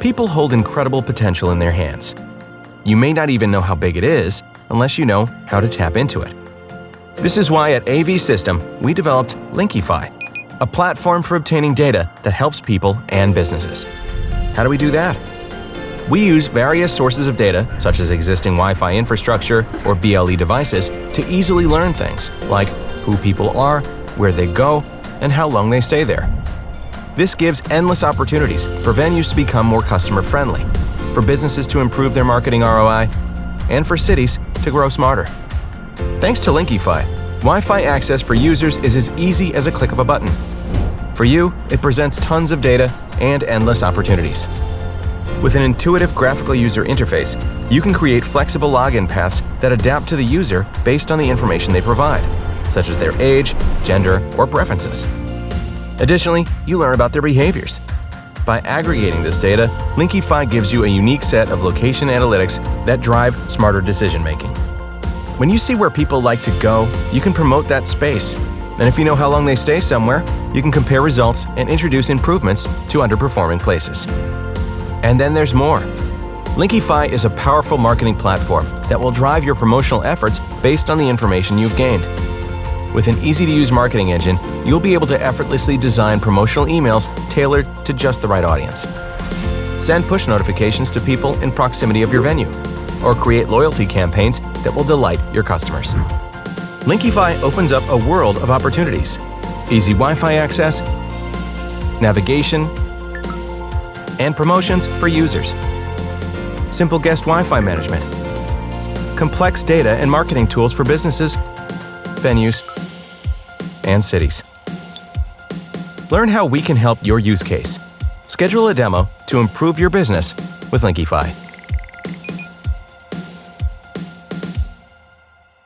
People hold incredible potential in their hands. You may not even know how big it is unless you know how to tap into it. This is why at AVSystem we developed Linkyfi, a platform for obtaining data that helps people and businesses. How do we do that? We use various sources of data, such as existing Wi-Fi infrastructure or BLE devices, to easily learn things like who people are, where they go, and how long they stay there. This gives endless opportunities for venues to become more customer-friendly, for businesses to improve their marketing ROI, and for cities to grow smarter. Thanks to Linkyfi, Wi-Fi access for users is as easy as a click of a button. For you, it presents tons of data and endless opportunities. With an intuitive graphical user interface, you can create flexible login paths that adapt to the user based on the information they provide, such as their age, gender, or preferences. Additionally, you learn about their behaviors. By aggregating this data, Linkyfi gives you a unique set of location analytics that drive smarter decision-making. When you see where people like to go, you can promote that space. And if you know how long they stay somewhere, you can compare results and introduce improvements to underperforming places. And then there's more. Linkyfi is a powerful marketing platform that will drive your promotional efforts based on the information you've gained. With an easy-to-use marketing engine, you'll be able to effortlessly design promotional emails tailored to just the right audience. Send push notifications to people in proximity of your venue, or create loyalty campaigns that will delight your customers. Linkyfi opens up a world of opportunities. Easy Wi-Fi access, navigation, and promotions for users. Simple guest Wi-Fi management. Complex data and marketing tools for businesses, venues, and cities. Learn how we can help your use case. Schedule a demo to improve your business with Linkyfi.